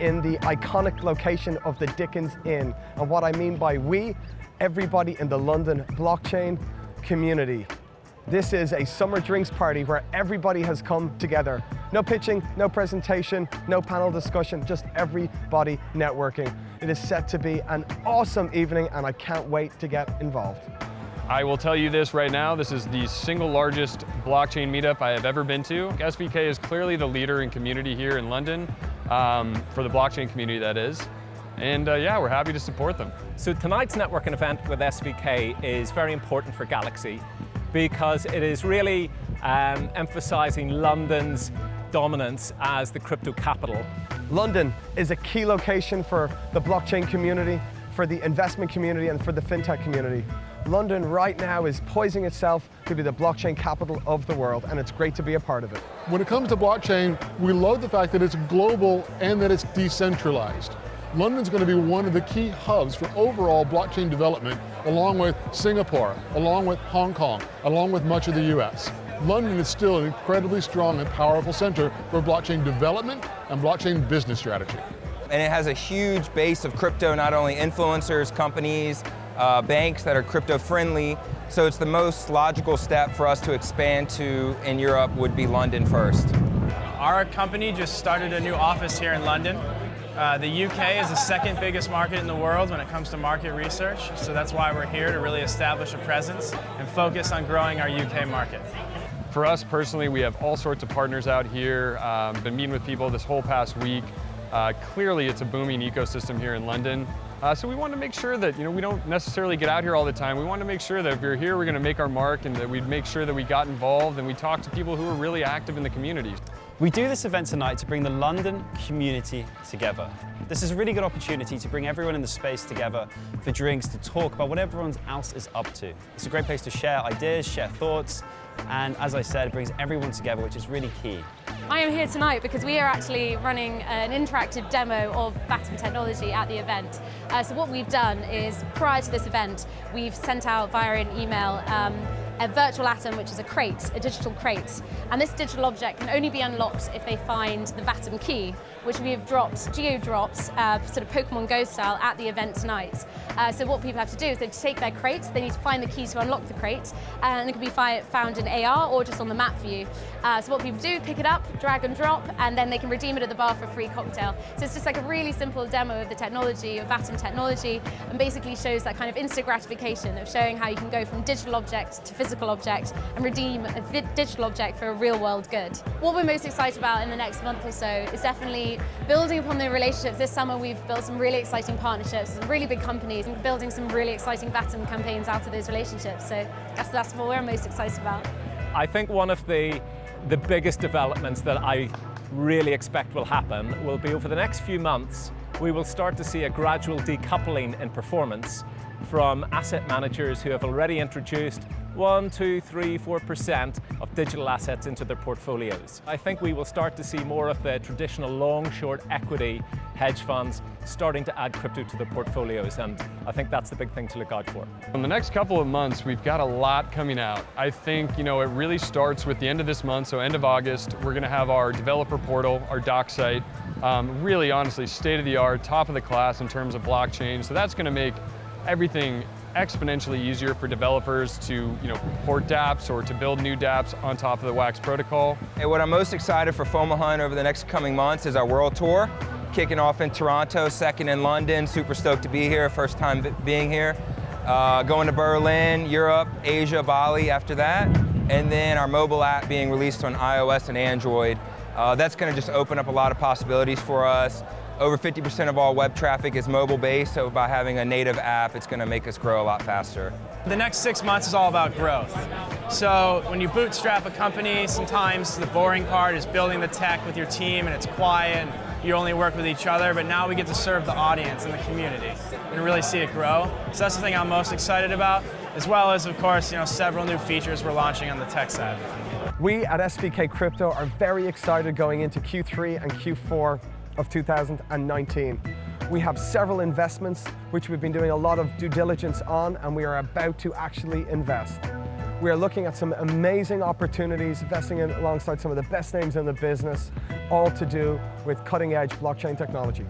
in the iconic location of the Dickens Inn. And what I mean by we, everybody in the London blockchain community. This is a summer drinks party where everybody has come together. No pitching, no presentation, no panel discussion, just everybody networking. It is set to be an awesome evening and I can't wait to get involved. I will tell you this right now, this is the single largest blockchain meetup I have ever been to. SVK is clearly the leader in community here in London, um, for the blockchain community that is. And uh, yeah, we're happy to support them. So tonight's networking event with SVK is very important for Galaxy because it is really um, emphasizing London's dominance as the crypto capital. London is a key location for the blockchain community, for the investment community and for the fintech community. London right now is poising itself to be the blockchain capital of the world and it's great to be a part of it. When it comes to blockchain, we love the fact that it's global and that it's decentralized. London's going to be one of the key hubs for overall blockchain development, along with Singapore, along with Hong Kong, along with much of the US. London is still an incredibly strong and powerful center for blockchain development and blockchain business strategy. And it has a huge base of crypto, not only influencers, companies, uh, banks that are crypto friendly. So it's the most logical step for us to expand to in Europe would be London first. Our company just started a new office here in London. Uh, the UK is the second biggest market in the world when it comes to market research, so that's why we're here to really establish a presence and focus on growing our UK market. For us personally, we have all sorts of partners out here, um, been meeting with people this whole past week. Uh, clearly it's a booming ecosystem here in London. Uh, so we want to make sure that you know we don't necessarily get out here all the time. We want to make sure that if you're here, we're going to make our mark and that we make sure that we got involved and we talk to people who are really active in the community. We do this event tonight to bring the London community together. This is a really good opportunity to bring everyone in the space together for drinks, to talk about what everyone else is up to. It's a great place to share ideas, share thoughts, and as I said, it brings everyone together, which is really key. I am here tonight because we are actually running an interactive demo of Vatom technology at the event. Uh, so what we've done is, prior to this event, we've sent out via an email um, a virtual atom, which is a crate, a digital crate. And this digital object can only be unlocked if they find the Vatom key, which we have dropped, geo-dropped, uh, sort of Pokemon Go style, at the event tonight. Uh, so what people have to do is they take their crate, they need to find the key to unlock the crate, and it can be found in AR or just on the map view. Uh, so what people do, pick it up, drag and drop, and then they can redeem it at the bar for a free cocktail. So it's just like a really simple demo of the technology, of Vatom technology, and basically shows that kind of instant gratification of showing how you can go from digital object to physical physical object and redeem a digital object for a real world good. What we're most excited about in the next month or so is definitely building upon the relationships. This summer we've built some really exciting partnerships with really big companies and building some really exciting Vatom campaigns out of those relationships. So I guess that's what we're most excited about. I think one of the, the biggest developments that I really expect will happen will be over the next few months we will start to see a gradual decoupling in performance from asset managers who have already introduced one, two, three, four percent of digital assets into their portfolios. I think we will start to see more of the traditional long-short equity hedge funds starting to add crypto to their portfolios, and I think that's the big thing to look out for. In the next couple of months, we've got a lot coming out. I think, you know, it really starts with the end of this month, so end of August, we're gonna have our developer portal, our doc site, um, really honestly state-of-the-art, top of the class in terms of blockchain, so that's gonna make everything exponentially easier for developers to you know, port dApps or to build new dApps on top of the WAX protocol. And what I'm most excited for FOMO over the next coming months is our world tour, kicking off in Toronto, second in London, super stoked to be here, first time being here. Uh, going to Berlin, Europe, Asia, Bali after that, and then our mobile app being released on iOS and Android. Uh, that's going to just open up a lot of possibilities for us. Over 50% of all web traffic is mobile-based, so by having a native app, it's going to make us grow a lot faster. The next six months is all about growth. So when you bootstrap a company, sometimes the boring part is building the tech with your team and it's quiet and you only work with each other, but now we get to serve the audience and the community and really see it grow. So that's the thing I'm most excited about, as well as, of course, you know, several new features we're launching on the tech side. We at SVK Crypto are very excited going into Q3 and Q4 of 2019. We have several investments which we've been doing a lot of due diligence on and we are about to actually invest. We are looking at some amazing opportunities, investing in alongside some of the best names in the business, all to do with cutting edge blockchain technology.